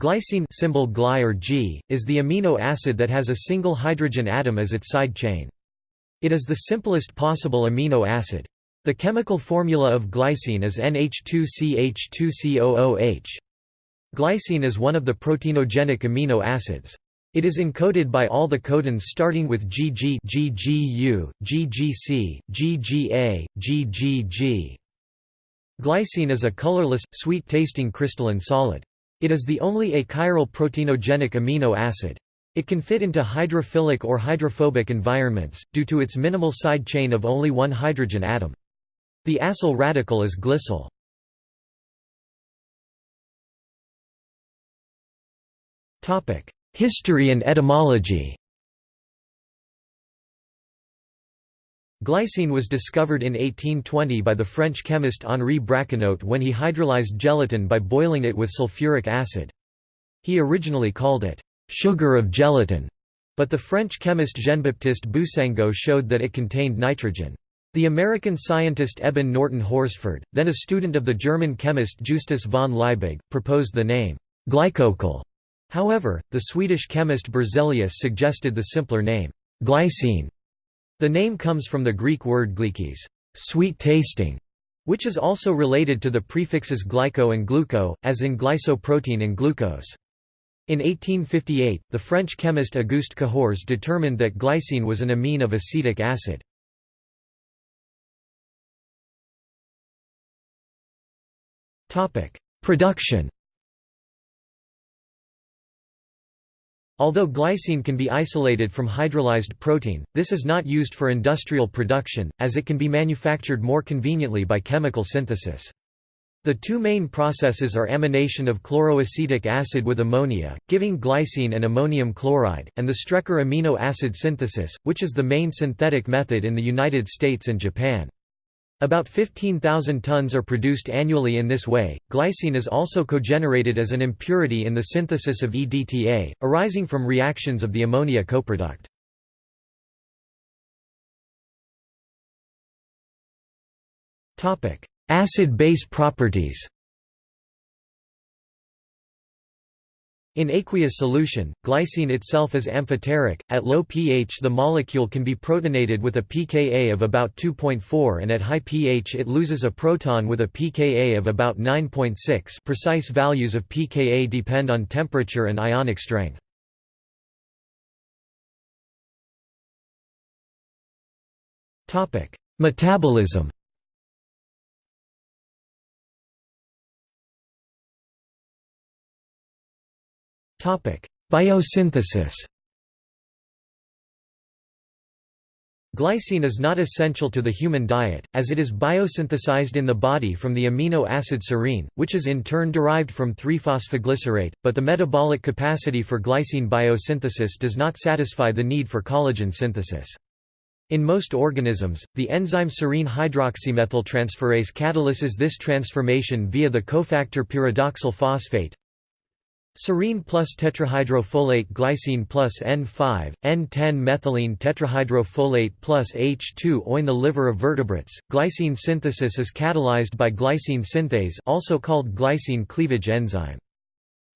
Glycine symbol Gly or G, is the amino acid that has a single hydrogen atom as its side chain. It is the simplest possible amino acid. The chemical formula of glycine is NH2CH2COOH. Glycine is one of the proteinogenic amino acids. It is encoded by all the codons starting with GG GGU, GGC, GGA, GGG. Glycine is a colorless, sweet-tasting crystalline solid. It is the only achiral proteinogenic amino acid. It can fit into hydrophilic or hydrophobic environments, due to its minimal side chain of only one hydrogen atom. The acyl radical is glycyl. History and etymology Glycine was discovered in 1820 by the French chemist Henri Braconnot when he hydrolyzed gelatin by boiling it with sulfuric acid. He originally called it, "'sugar of gelatin'", but the French chemist Jean-Baptiste Boussingault showed that it contained nitrogen. The American scientist Eben Norton Horsford, then a student of the German chemist Justus von Liebig, proposed the name, glycocoll. However, the Swedish chemist Berzelius suggested the simpler name, glycine. The name comes from the Greek word glykes sweet tasting", which is also related to the prefixes glyco and gluco, as in glycoprotein and glucose. In 1858, the French chemist Auguste Cahours determined that glycine was an amine of acetic acid. Production Although glycine can be isolated from hydrolyzed protein, this is not used for industrial production, as it can be manufactured more conveniently by chemical synthesis. The two main processes are amination of chloroacetic acid with ammonia, giving glycine and ammonium chloride, and the Strecker amino acid synthesis, which is the main synthetic method in the United States and Japan. About 15,000 tons are produced annually in this way. Glycine is also cogenerated as an impurity in the synthesis of EDTA, arising from reactions of the ammonia coproduct. Topic: Acid-base properties. In aqueous solution, glycine itself is amphoteric. At low pH, the molecule can be protonated with a pKa of about 2.4 and at high pH it loses a proton with a pKa of about 9.6. Precise values of pKa depend on temperature and ionic strength. Topic: Metabolism. Biosynthesis Glycine is not essential to the human diet, as it is biosynthesized in the body from the amino acid serine, which is in turn derived from 3-phosphoglycerate, but the metabolic capacity for glycine biosynthesis does not satisfy the need for collagen synthesis. In most organisms, the enzyme serine hydroxymethyltransferase catalyses this transformation via the cofactor pyridoxal phosphate, Serine plus tetrahydrofolate glycine plus N5, N10-methylene tetrahydrofolate plus H2O. In the liver of vertebrates, glycine synthesis is catalyzed by glycine synthase also called glycine cleavage enzyme.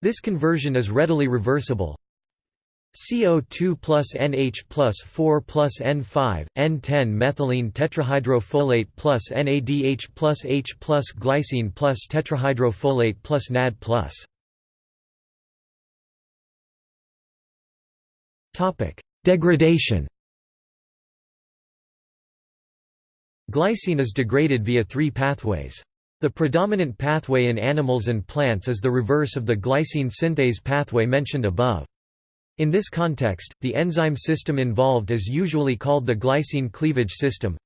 This conversion is readily reversible. CO2 plus NH plus 4 plus N5, N10-methylene tetrahydrofolate plus NADH plus H plus glycine plus tetrahydrofolate plus NAD plus. Topic: Degradation. Glycine is degraded via three pathways. The predominant pathway in animals and plants is the reverse of the glycine synthase pathway mentioned above. In this context, the enzyme system involved is usually called the glycine cleavage system,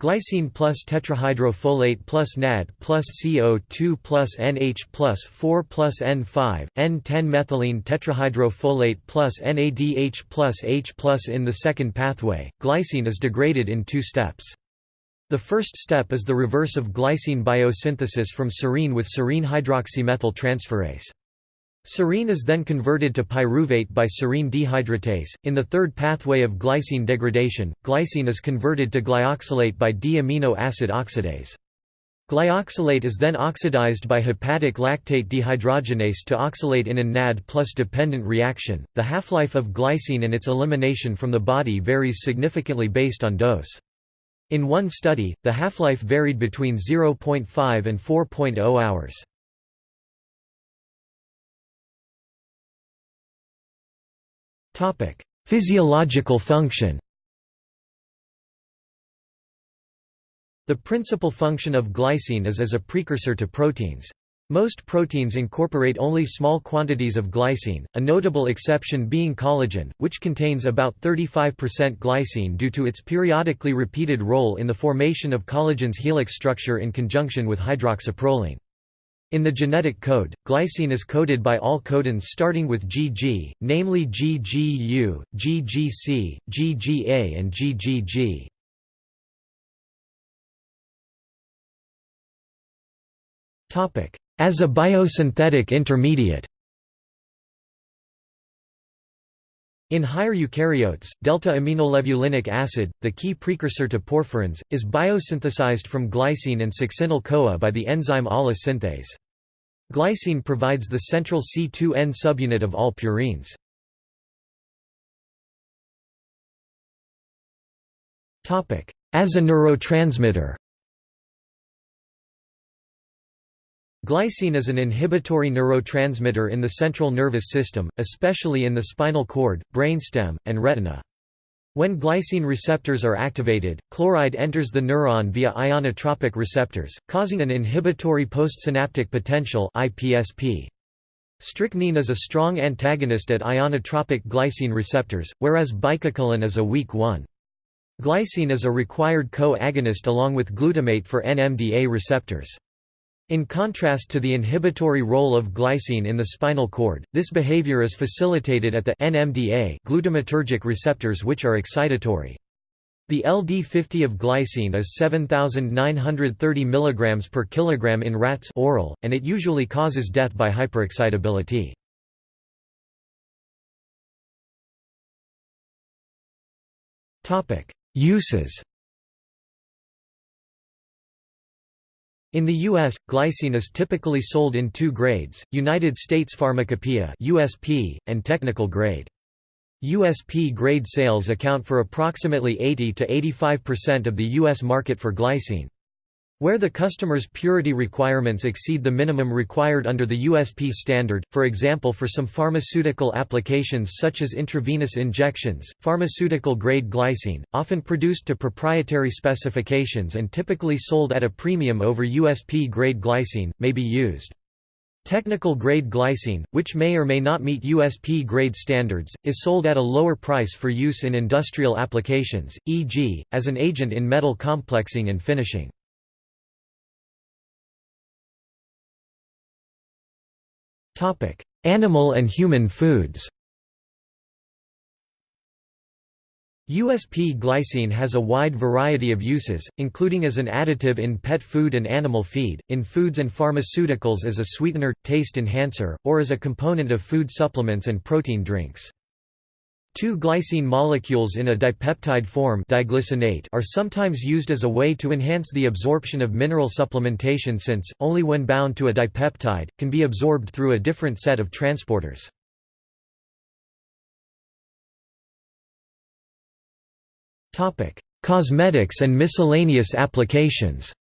Glycine plus tetrahydrofolate plus NAD plus CO2 plus NH plus 4 plus N5, N10-methylene tetrahydrofolate plus NADH plus H plus In the second pathway, glycine is degraded in two steps. The first step is the reverse of glycine biosynthesis from serine with serine hydroxymethyl transferase. Serine is then converted to pyruvate by serine dehydratase. In the third pathway of glycine degradation, glycine is converted to glyoxylate by D-amino acid oxidase. Glyoxylate is then oxidized by hepatic lactate dehydrogenase to oxalate in a NAD plus dependent reaction. The half-life of glycine and its elimination from the body varies significantly based on dose. In one study, the half-life varied between 0.5 and 4.0 hours. Topic: Physiological function. The principal function of glycine is as a precursor to proteins. Most proteins incorporate only small quantities of glycine, a notable exception being collagen, which contains about 35% glycine due to its periodically repeated role in the formation of collagen's helix structure in conjunction with hydroxyproline. In the genetic code, glycine is coded by all codons starting with GG, namely GGU, GGC, GGA and GGG. As a biosynthetic intermediate In higher eukaryotes, delta-aminolevulinic acid, the key precursor to porphyrins, is biosynthesized from glycine and succinyl-CoA by the enzyme ALA synthase. Glycine provides the central C2N subunit of all purines. As a neurotransmitter Glycine is an inhibitory neurotransmitter in the central nervous system, especially in the spinal cord, brainstem, and retina. When glycine receptors are activated, chloride enters the neuron via ionotropic receptors, causing an inhibitory postsynaptic potential. Strychnine is a strong antagonist at ionotropic glycine receptors, whereas bicuculline is a weak one. Glycine is a required co-agonist along with glutamate for NMDA receptors. In contrast to the inhibitory role of glycine in the spinal cord, this behavior is facilitated at the NMDA glutamatergic receptors which are excitatory. The LD50 of glycine is 7930 mg per kilogram in rats oral, and it usually causes death by hyperexcitability. Uses In the U.S., glycine is typically sold in two grades, United States Pharmacopoeia USP, and technical grade. USP grade sales account for approximately 80 to 85% of the U.S. market for glycine. Where the customer's purity requirements exceed the minimum required under the USP standard, for example for some pharmaceutical applications such as intravenous injections, pharmaceutical-grade glycine, often produced to proprietary specifications and typically sold at a premium over USP-grade glycine, may be used. Technical grade glycine, which may or may not meet USP grade standards, is sold at a lower price for use in industrial applications, e.g., as an agent in metal complexing and finishing. Topic: Animal and human foods. USP glycine has a wide variety of uses, including as an additive in pet food and animal feed, in foods and pharmaceuticals as a sweetener, taste enhancer, or as a component of food supplements and protein drinks. Two glycine molecules in a dipeptide form diglycinate are sometimes used as a way to enhance the absorption of mineral supplementation since, only when bound to a dipeptide, can be absorbed through a different set of transporters. Cosmetics and miscellaneous applications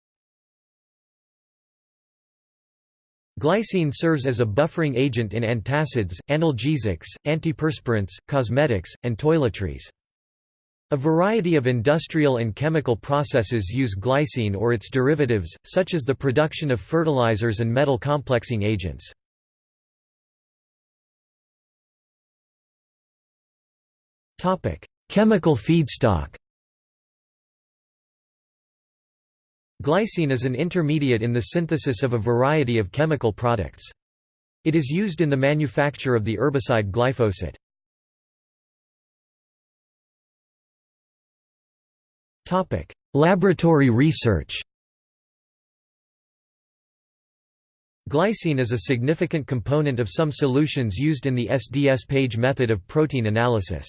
Glycine serves as a buffering agent in antacids, analgesics, antiperspirants, cosmetics, and toiletries. A variety of industrial and chemical processes use glycine or its derivatives, such as the production of fertilizers and metal complexing agents. Chemical feedstock Glycine is an intermediate in the synthesis of a variety of chemical products. It is used in the manufacture of the herbicide glyphosate. Topic: Laboratory research Glycine is a significant component of some solutions used in the SDS page method of protein analysis.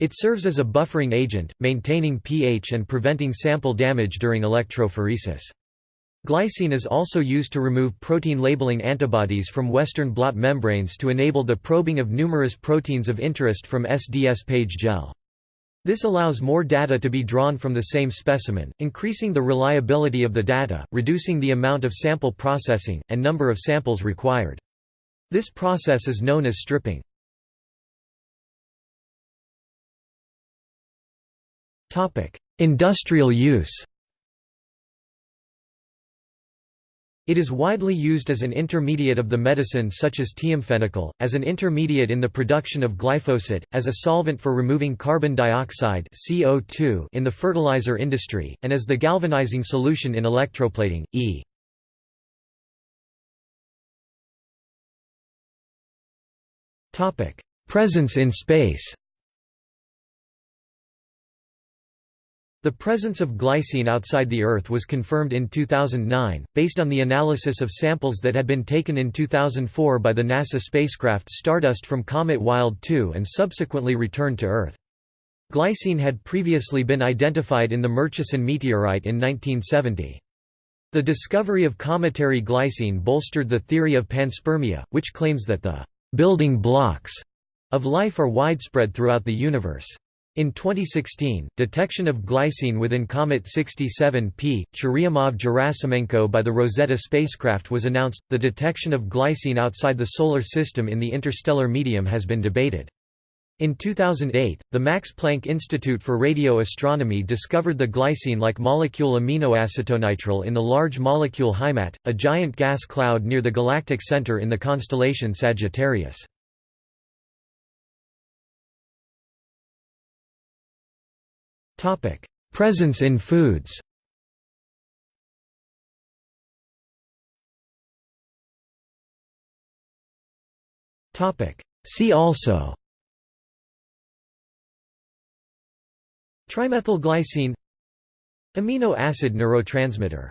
It serves as a buffering agent, maintaining pH and preventing sample damage during electrophoresis. Glycine is also used to remove protein labeling antibodies from Western blot membranes to enable the probing of numerous proteins of interest from SDS page gel. This allows more data to be drawn from the same specimen, increasing the reliability of the data, reducing the amount of sample processing, and number of samples required. This process is known as stripping. Industrial use It is widely used as an intermediate of the medicine such as thiamphenicol, as an intermediate in the production of glyphosate, as a solvent for removing carbon dioxide CO2 in the fertilizer industry, and as the galvanizing solution in electroplating, e. Presence in space The presence of glycine outside the Earth was confirmed in 2009, based on the analysis of samples that had been taken in 2004 by the NASA spacecraft Stardust from comet Wild 2 and subsequently returned to Earth. Glycine had previously been identified in the Murchison meteorite in 1970. The discovery of cometary glycine bolstered the theory of panspermia, which claims that the building blocks of life are widespread throughout the universe. In 2016, detection of glycine within Comet 67P, Churyumov-Gerasimenko by the Rosetta spacecraft was announced. The detection of glycine outside the Solar System in the interstellar medium has been debated. In 2008, the Max Planck Institute for Radio Astronomy discovered the glycine-like molecule aminoacetonitrile in the Large Molecule Heimat, a giant gas cloud near the galactic center in the constellation Sagittarius. Presence in foods. See also. Trimethylglycine Amino acid neurotransmitter